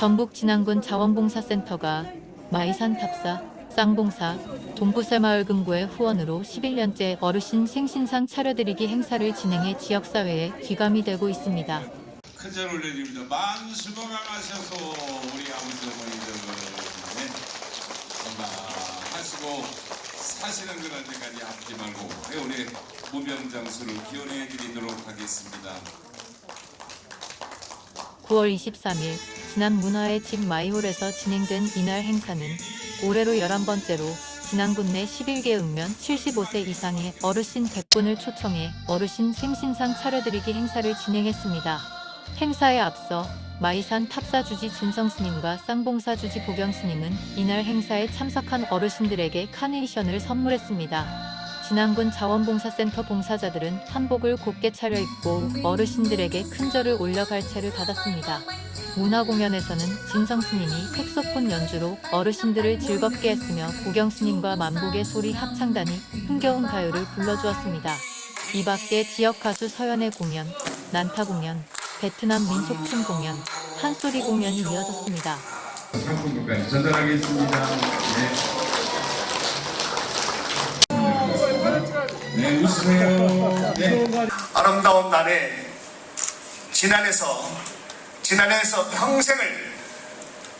전북 진안군 자원봉사센터가 마이산 탑사, 쌍봉사, 동부새마을 금고의 후원으로 11년째 어르신 생신상 차려드리기 행사를 진행해 지역사회에 귀감이 되고 있습니다. 큰절 올려드립니다. 수고 많으셔서 우리 아버지 어머니들 네, 건강하시고 사시는 그런 데까지 아프지 말고 네, 우리 무병장수를 기원해 드리도록 하겠습니다. 9월 23일 지난 문화의 집 마이홀에서 진행된 이날 행사는 올해로 11번째로 진안군 내 11개 읍면 75세 이상의 어르신 100분을 초청해 어르신 생신상 차려드리기 행사를 진행했습니다. 행사에 앞서 마이산 탑사주지 진성스님과 쌍봉사주지 보경스님은 이날 행사에 참석한 어르신들에게 카네이션을 선물했습니다. 진안군 자원봉사센터 봉사자들은 한복을 곱게 차려입고 어르신들에게 큰 절을 올려 갈채를 받았습니다. 문화공연에서는 진성스님이 색소폰 연주로 어르신들을 즐겁게 했으며 보경스님과 만복의 소리 합창단이 흥겨운 가요를 불러주었습니다. 이 밖에 지역 가수 서연의 공연, 난타 공연, 베트남 민속춤 공연, 한소리 공연이 이어졌습니다. 상품까지 전달하겠습니다. 네. 네, 웃으세요. 네. 아름다운 날에 진안에서 진안에서 평생을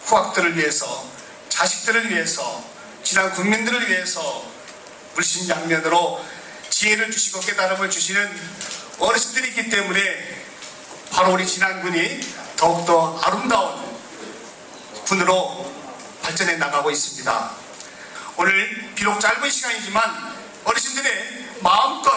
후학들을 위해서 자식들을 위해서 진안 국민들을 위해서 물심양면으로 지혜를 주시고 깨달음을 주시는 어르신들이 있기 때문에 바로 우리 진안군이 더욱더 아름다운 군으로 발전해 나가고 있습니다. 오늘 비록 짧은 시간이지만 어르신들의 마음껏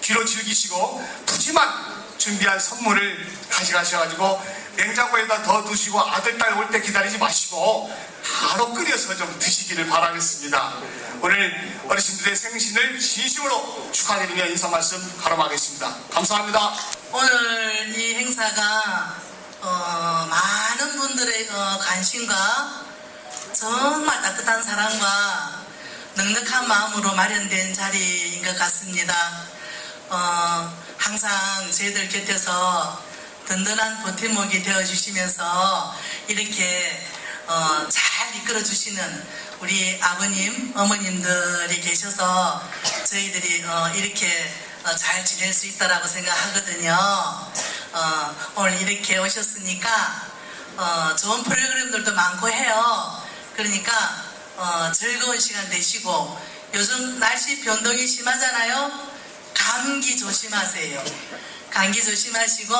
귀로 즐기시고 푸짐한 준비한 선물을 가져가셔가지고 냉장고에다 더 두시고 아들, 딸 올 때 기다리지 마시고 바로 끓여서 좀 드시기를 바라겠습니다. 오늘 어르신들의 생신을 진심으로 축하드리며 인사 말씀 하름하겠습니다. 감사합니다. 오늘 이 행사가 어, 많은 분들의 어, 관심과 정말 따뜻한 사랑과 넉넉한 마음으로 마련된 자리인 것 같습니다. 어, 항상 저희들 곁에서 든든한 버팀목이 되어주시면서 이렇게 어, 잘 이끌어주시는 우리 아버님, 어머님들이 계셔서 저희들이 어, 이렇게 어, 잘 지낼 수 있다라고 생각하거든요. 어, 오늘 이렇게 오셨으니까 어, 좋은 프로그램들도 많고 해요. 그러니까 어, 즐거운 시간 되시고 요즘 날씨 변동이 심하잖아요. 감기 조심하세요. 감기 조심하시고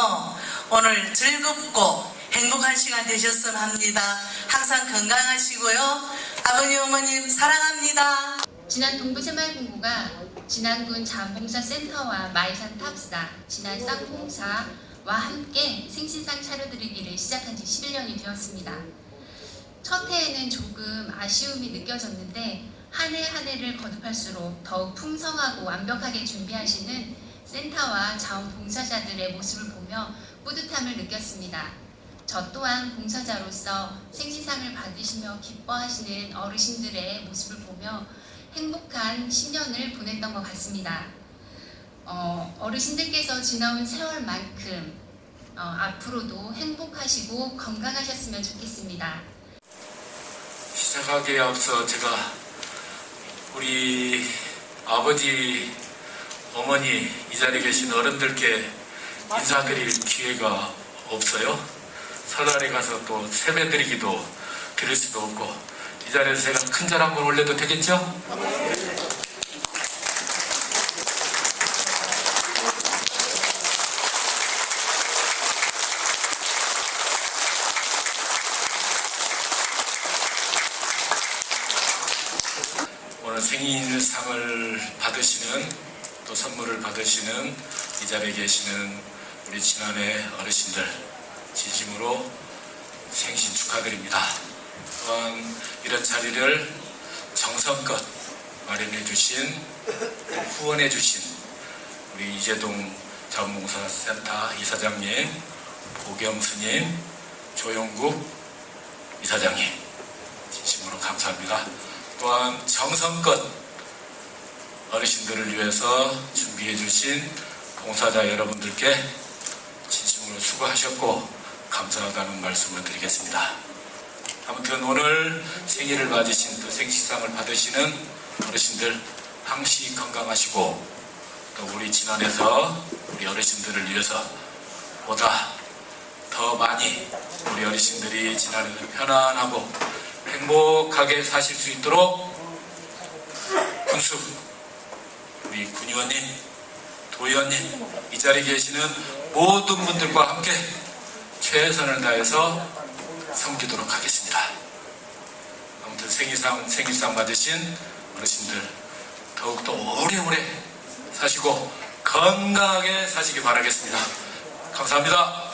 오늘 즐겁고 행복한 시간 되셨으면 합니다. 항상 건강하시고요. 아버님 어머님 사랑합니다. 진안 동부새마을본부가 진안군 자원봉사센터와 마이산 탑사, 진안 쌍봉사와 함께 생신상 차려드리기를 시작한 지 11년이 되었습니다. 첫 해에는 조금 아쉬움이 느껴졌는데 한 해한 해를 거듭할수록 더욱 풍성하고 완벽하게 준비하시는 센터와 자원봉사자들의 모습을 보며 뿌듯함을 느꼈습니다. 저 또한 봉사자로서 생신상을 받으시며 기뻐하시는 어르신들의 모습을 보며 행복한 신년을 보냈던 것 같습니다. 어, 어르신들께서 지나온 세월만큼 어, 앞으로도 행복하시고 건강하셨으면 좋겠습니다. 시작하기에 앞서 제가 우리 아버지, 어머니 이 자리에 계신 어른들께 인사드릴 기회가 없어요. 설날에 가서 또 세배드리기도 드릴 수도 없고 이 자리에서 제가 큰 절 한 번 올려도 되겠죠? 오늘 생일상을 받으시는 또 선물을 받으시는 이 자리에 계시는 우리 진안의 어르신들 진심으로 생신 축하드립니다. 또한 이런 자리를 정성껏 마련해 주신 후원해 주신 우리 이재동 자원봉사센터 이사장님, 보경스님, 조영국 이사장님 진심으로 감사합니다. 또한 정성껏 어르신들을 위해서 준비해 주신 봉사자 여러분들께 진심으로 수고하셨고 감사하다는 말씀을 드리겠습니다. 아무튼 오늘 생일을 맞으신 또 생식상을 받으시는 어르신들 항시 건강하시고 또 우리 진안에서 우리 어르신들을 위해서 보다 더 많이 우리 어르신들이 진안에서 편안하고 행복하게 사실 수 있도록 군수 우리 군의원님 도의원님 이 자리에 계시는 모든 분들과 함께 최선을 다해서 섬기도록 하겠습니다. 아무튼 생일상 생일상 받으신 어르신들 더욱더 오래오래 사시고 건강하게 사시기 바라겠습니다. 감사합니다.